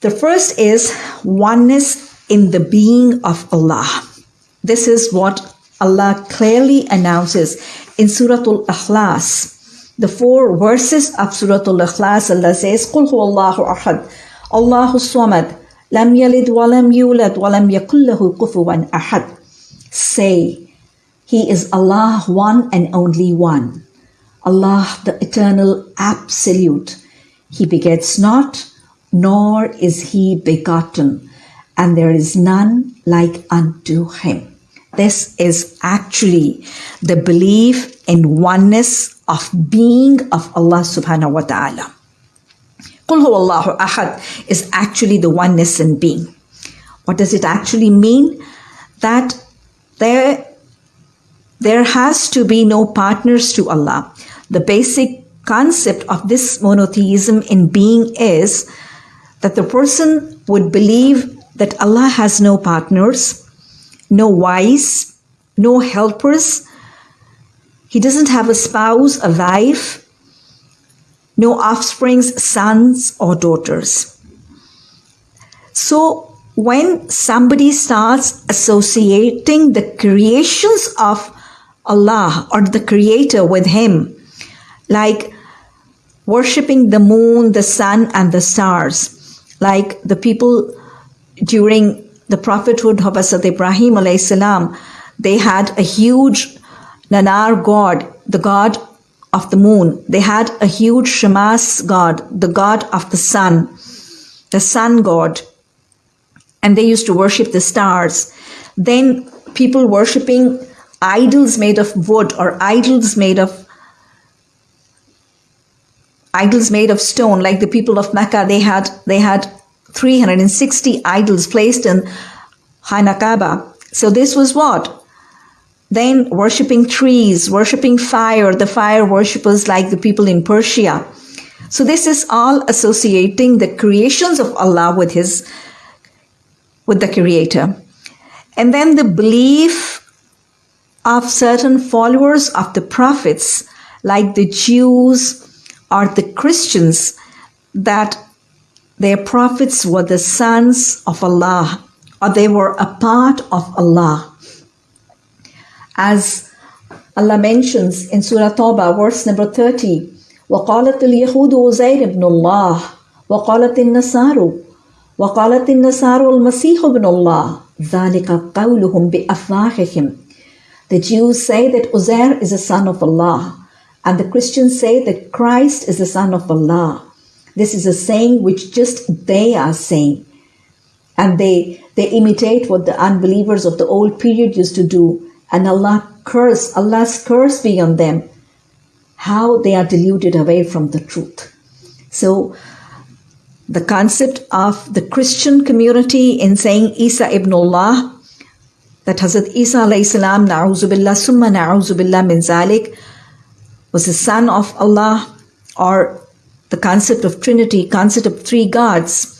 The first is oneness in the being of Allah. This is what Allah clearly announces in Surah Al Ikhlas. The four verses of Surah Al Ikhlas, Allah says, Qul Allahu ahad, Allahu samad, lam yalid walam yulad walam yakullahu kufuwan ahad. Say, He is Allah, one and only one. Allah, the eternal absolute. He begets not, nor is he begotten, and there is none like unto him. This is actually the belief in oneness of being of Allah subhanahu wa ta'ala. Qul Allahu ahad is actually the oneness in being. What does it actually mean? That there, there has to be no partners to Allah. The basic concept of this monotheism in being is that the person would believe that Allah has no partners, no wives, no helpers. He doesn't have a spouse, a wife, no offsprings, sons or daughters. So when somebody starts associating the creations of Allah or the Creator with Him, like worshipping the moon, the sun, and the stars, like the people during the prophethood of Hazrat Ibrahim salam, they had a huge Nanar god, the god of the moon. They had a huge Shamas god, the god of the sun, the sun god. And they used to worship the stars. Then people worshipping idols made of wood or idols made of idols made of stone like the people of mecca they had they had 360 idols placed in Khana Kaba. So this was what? Then worshipping trees, worshipping fire, the fire worshippers like the people in Persia. So this is all associating the creations of Allah with his with the creator. And then the belief of certain followers of the prophets like the Jews or the Christians that their prophets were the sons of Allah, or they were a part of Allah. As Allah mentions in Surah Tawbah, verse number 30, وقالت اليهود عزير ابن الله وقالت النصارى وقالت النصارى المسيح ابن الله ذلك قولهم بأفواههم The Jews say that Uzair is a son of Allah and the Christians say that Christ is the son of Allah. This is a saying which just they are saying. And they, they imitate what the unbelievers of the old period used to do. And Allah curse, Allah's curse be on them. How they are deluded away from the truth. So the concept of the Christian community in saying Isa ibn Allah, that Hazrat Isa alayhi salam, na'uzubillah, summa na'uzubillah min zalik, was the son of Allah or the concept of Trinity, concept of three gods.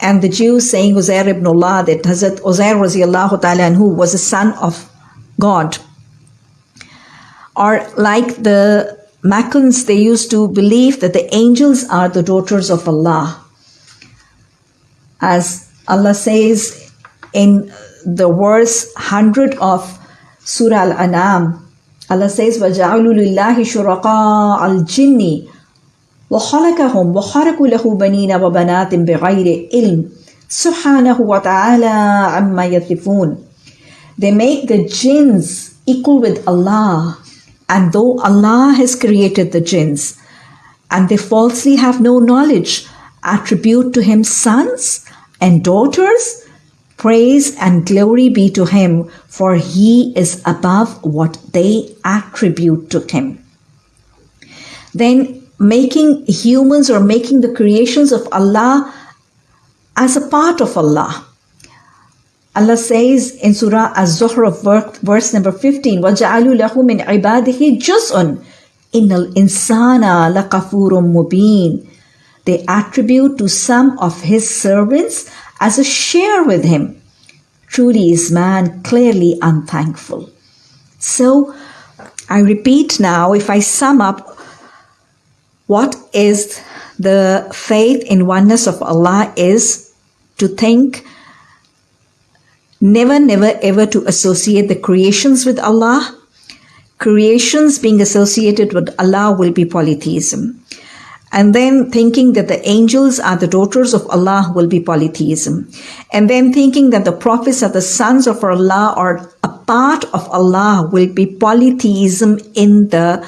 And the Jews saying Uzair ibn Allah, that Hazrat Uzair ta'ala anhu was a son of God. Or like the Meccans, they used to believe that the angels are the daughters of Allah. As Allah says in the verse 100 of Surah Al-An'am, Allah says, وَجَعَلُوا لِلَّهِ شُرَقَاءَ الْجِنِّ وخلقهم وخرقوا له بنين وبنات بغير علم سبحانه وتعالى عما يصفون They make the jinns equal with Allah and though Allah has created the jinns and they falsely have no knowledge attribute to him sons and daughters Praise and glory be to him, for he is above what they attribute to him. Then making humans or making the creations of Allah as a part of Allah. Allah says in Surah Az-Zukhruf, verse number 15, وَجَعَلُوا لَهُ مِنْ عِبَادِهِ جُزْءٌ إِنَّ الْإِنسَانَ لَقَفُورٌ mubin. They attribute to some of his servants as a share with him. Truly is man clearly unthankful. So, I repeat now, if I sum up what is The faith in oneness of Allah is to think never, never, ever to associate the creations with Allah. Creations being associated with Allah will be polytheism. And then thinking that the angels are the daughters of Allah will be polytheism. And then thinking that the prophets are the sons of Allah or a part of Allah will be polytheism in the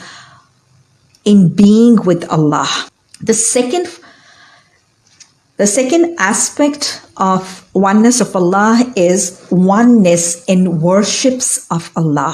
in being with Allah. The second the second aspect of oneness of Allah is oneness in worships of Allah.